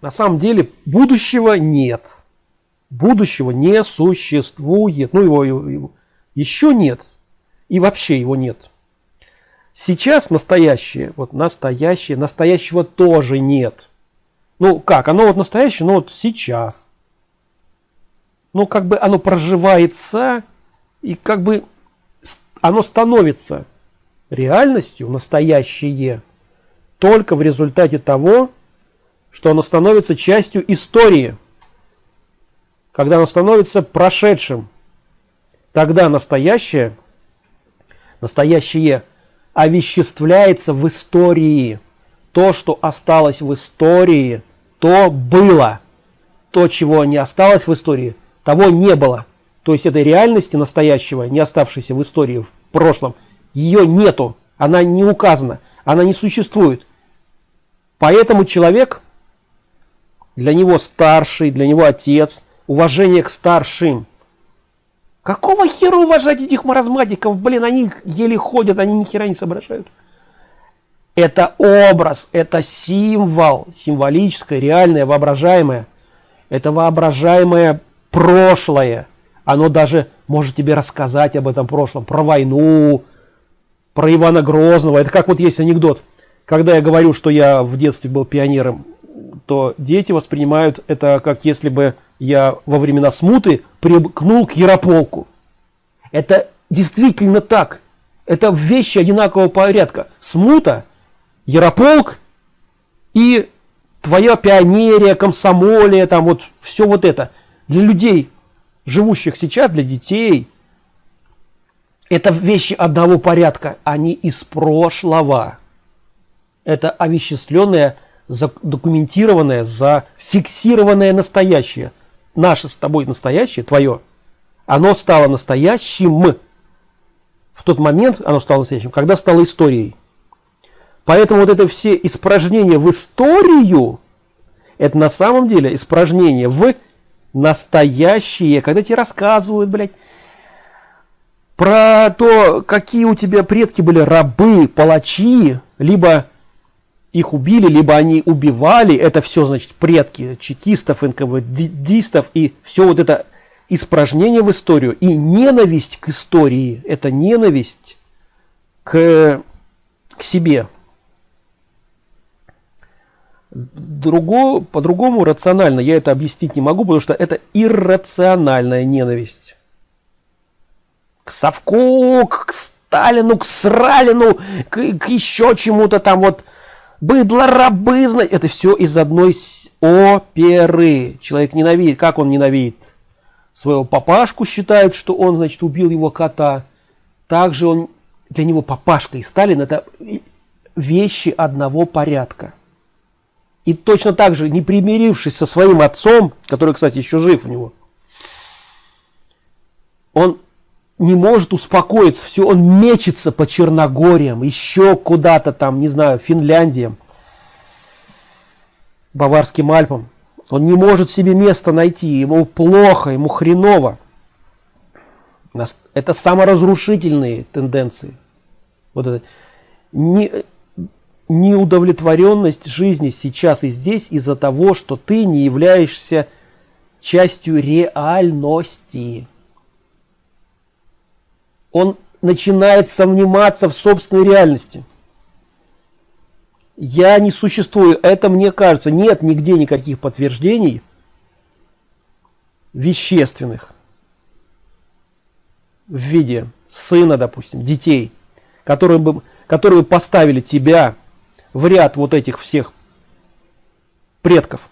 На самом деле будущего нет. Будущего не существует. Ну, его, его, еще нет. И вообще его нет. Сейчас настоящее, вот настоящее, настоящего тоже нет. Ну как, оно вот настоящее, но вот сейчас. Ну как бы оно проживается и как бы оно становится реальностью настоящее только в результате того, что оно становится частью истории. Когда оно становится прошедшим, тогда настоящее, настоящее овеществляется в истории. То, что осталось в истории, то было. То, чего не осталось в истории, того не было. То есть этой реальности настоящего, не оставшейся в истории в прошлом, ее нету. Она не указана, она не существует. Поэтому человек, для него старший, для него отец, уважение к старшим. Какого хера уважать этих маразматиков? Блин, они еле ходят, они ни хера не соображают. Это образ, это символ, символическое, реальное, воображаемое. Это воображаемое прошлое. Оно даже может тебе рассказать об этом прошлом, про войну, про Ивана Грозного. Это как вот есть анекдот. Когда я говорю, что я в детстве был пионером, то дети воспринимают это как если бы я во времена смуты примкнул к Ярополку. Это действительно так. Это вещи одинакового порядка. Смута Ярополк и твоя пионерия, комсомолия, там вот все вот это. Для людей, живущих сейчас, для детей, это вещи одного порядка, они из прошлого. Это овеществленное, документированное, зафиксированное настоящее. Наше с тобой настоящее, твое, оно стало настоящим. В тот момент оно стало настоящим, когда стало историей. Поэтому вот это все испражнения в историю, это на самом деле испражнение в настоящее. Когда тебе рассказывают, блядь, про то, какие у тебя предки были рабы, палачи, либо их убили, либо они убивали, это все, значит, предки чекистов, НКВДистов и все вот это испражнение в историю и ненависть к истории, это ненависть к, к себе, Друго, по-другому рационально я это объяснить не могу, потому что это иррациональная ненависть. К Совку, к Сталину, к Сралину, к, к еще чему-то там вот. Быдло, рабы, это все из одной оперы. Человек ненавидит. Как он ненавидит? Своего папашку считают, что он, значит, убил его кота. Также он, для него папашка и Сталин это вещи одного порядка. И точно так же, не примирившись со своим отцом, который, кстати, еще жив у него, он не может успокоиться, все, он мечется по Черногориям, еще куда-то там, не знаю, Финляндиям, Баварским Альпам. Он не может себе места найти, ему плохо, ему хреново. Это саморазрушительные тенденции. Вот это. Не, неудовлетворенность жизни сейчас и здесь из-за того, что ты не являешься частью реальности. Он начинает сомневаться в собственной реальности. Я не существую, это мне кажется, нет нигде никаких подтверждений вещественных в виде сына, допустим, детей, которые бы, которые бы поставили тебя в ряд вот этих всех предков.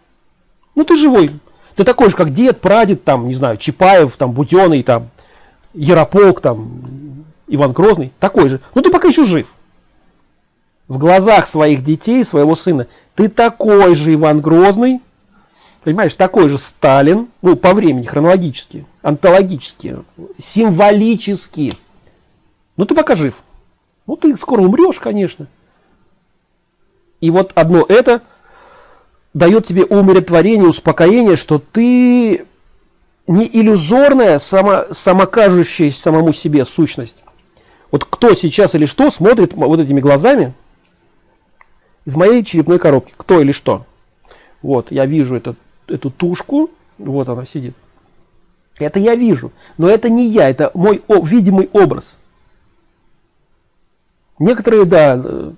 Ну ты живой. Ты такой же, как дед, прадед, там, не знаю, Чапаев, там, Бутеный, там, Ярополк, там, Иван Грозный. Такой же. Ну ты пока еще жив. В глазах своих детей, своего сына, ты такой же Иван Грозный, понимаешь, такой же Сталин, ну, по времени, хронологически, антологически, символически. Ну ты пока жив. Ну ты скоро умрешь, конечно. И вот одно это дает тебе умиротворение, успокоение, что ты не иллюзорная, само, самокажущаяся самому себе сущность. Вот кто сейчас или что смотрит вот этими глазами из моей черепной коробки, кто или что. Вот, я вижу это, эту тушку, вот она сидит. Это я вижу, но это не я, это мой о, видимый образ. Некоторые, да, э,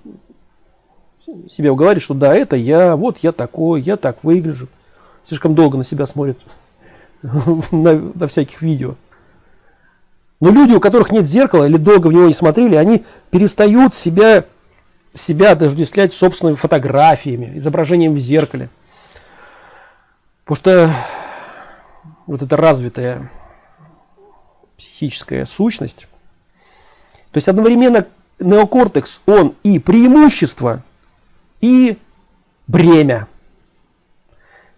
себе уговаривают, что да, это я, вот я такой, я так выгляжу. Слишком долго на себя смотрят на, на всяких видео. Но люди, у которых нет зеркала или долго в него не смотрели, они перестают себя, себя отождествлять собственными фотографиями, изображением в зеркале. Потому что вот эта развитая психическая сущность, то есть одновременно неокортекс, он и преимущество, и бремя.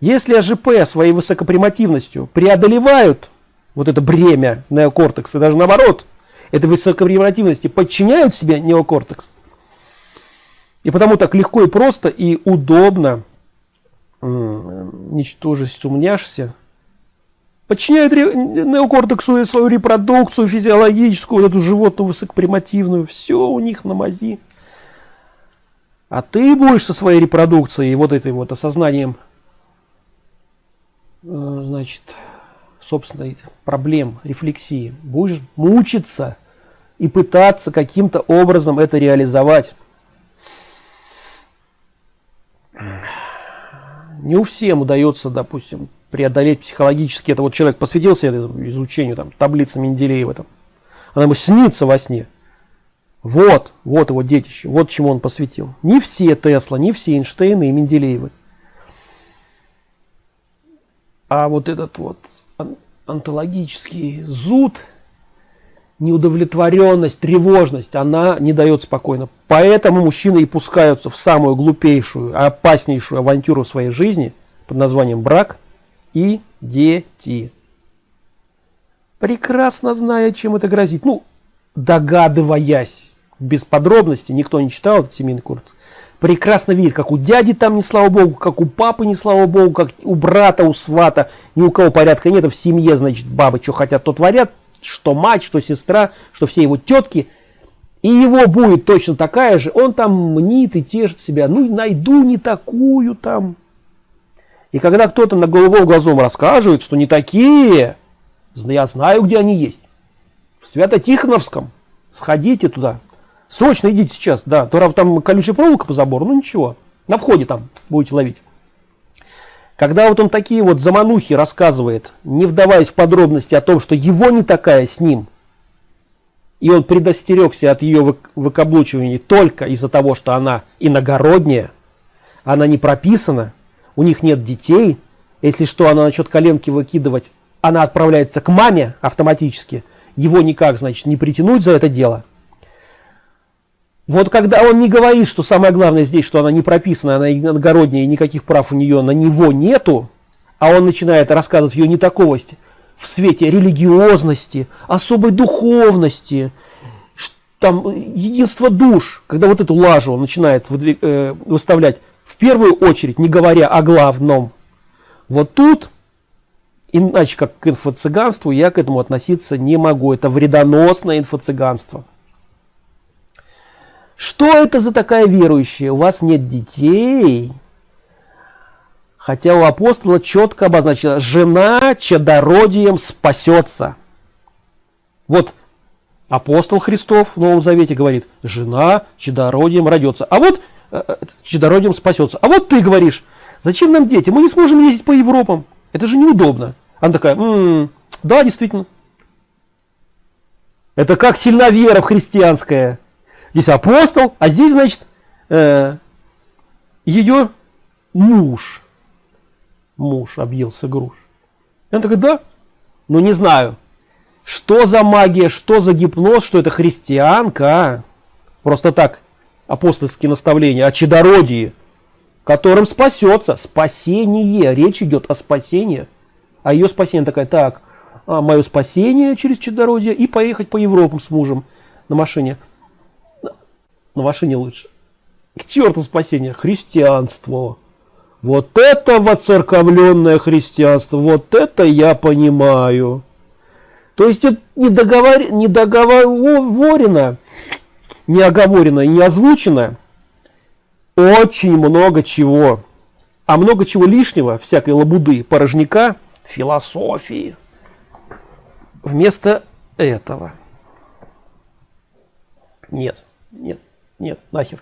Если АЖП своей высокопримативностью преодолевают вот это бремя неокортекса, даже наоборот, этой высокопримативности подчиняют себе неокортекс, и потому так легко и просто и удобно ничтожесть умняшься подчиняют неокортексу свою репродукцию физиологическую, вот эту животную высокопримативную, все у них на мази. А ты будешь со своей репродукцией вот этой вот осознанием значит, собственной проблем, рефлексии, будешь мучиться и пытаться каким-то образом это реализовать. Не у всем удается, допустим, преодолеть психологически. Это вот человек посвятился изучению там, таблицы Менделеева. Там. Она ему снится во сне. Вот, вот его детище, вот чему он посвятил. Не все Тесла, не все Эйнштейны и Менделеевы. А вот этот вот онтологический зуд, неудовлетворенность, тревожность, она не дает спокойно. Поэтому мужчины и пускаются в самую глупейшую, опаснейшую авантюру в своей жизни под названием брак и дети. Прекрасно зная, чем это грозит. Ну, догадываясь, без подробностей, никто не читал этот семейный курс, прекрасно видит, как у дяди там не слава богу, как у папы не слава богу, как у брата, у свата, ни у кого порядка нет, в семье, значит, бабы что хотят, то творят, что мать, что сестра, что все его тетки, и его будет точно такая же, он там мнит и тешит себя, ну найду не такую там. И когда кто-то на голубом глазом рассказывает, что не такие, я знаю, где они есть. В Свято-Тихоновском. Сходите туда, Срочно идите сейчас, да. То там колючая проволока по забору, ну ничего. На входе там будете ловить. Когда вот он такие вот заманухи рассказывает, не вдаваясь в подробности о том, что его не такая с ним, и он предостерегся от ее выкаблучивания только из-за того, что она иногородняя, она не прописана, у них нет детей, если что, она начнет коленки выкидывать, она отправляется к маме автоматически, его никак, значит, не притянуть за это дело – вот когда он не говорит, что самое главное здесь, что она не прописана, она иногородняя, и никаких прав у нее на него нету, а он начинает рассказывать ее нетаковость в свете религиозности, особой духовности, там единство душ, когда вот эту лажу он начинает э, выставлять в первую очередь, не говоря о главном. Вот тут, иначе как к инфо-цыганству, я к этому относиться не могу. Это вредоносное инфо-цыганство. Что это за такая верующая? У вас нет детей. Хотя у апостола четко обозначено, жена чадородием спасется. Вот апостол Христов в Новом Завете говорит, жена чадородием родится. А вот э, э, чадородием спасется. А вот ты говоришь, зачем нам дети? Мы не сможем ездить по Европам. Это же неудобно. Она такая, м-м, да, действительно. Это как сильна вера в христианская. Здесь апостол, а здесь, значит, э, ее муж. Муж объелся груш. И он такой, да, ну не знаю, что за магия, что за гипноз, что это христианка. Просто так, апостольские наставления о чадородии, которым спасется. Спасение. Речь идет о спасении. А ее спасение такая, так, а, мое спасение через чадородие и поехать по Европам с мужем на машине на машине лучше. К черту спасения, христианство. Вот это воцерковленное христианство, вот это я понимаю. То есть это не, договор... не договорено, не оговорено не озвучено очень много чего. а много чего лишнего, всякой лабуды, порожняка, философии. Вместо этого. Нет, нет, нет, нахер.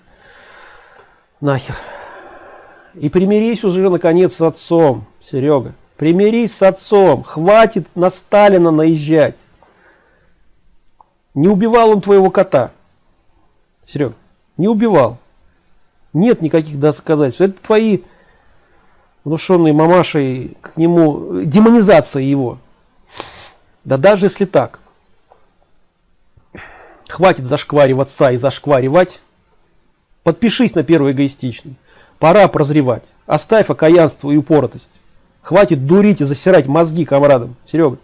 Нахер. И примирись уже наконец с отцом, Серега. Примирись с отцом. Хватит на Сталина наезжать. Не убивал он твоего кота. Серега, не убивал. Нет никаких доказательств. Это твои внушенные мамашей к нему демонизация его. Да даже если так. Хватит зашкваривать отца и зашкваривать. Подпишись на первый эгоистичный. Пора прозревать. Оставь окаянство и упоротость. Хватит дурить и засирать мозги комрадам. Серега.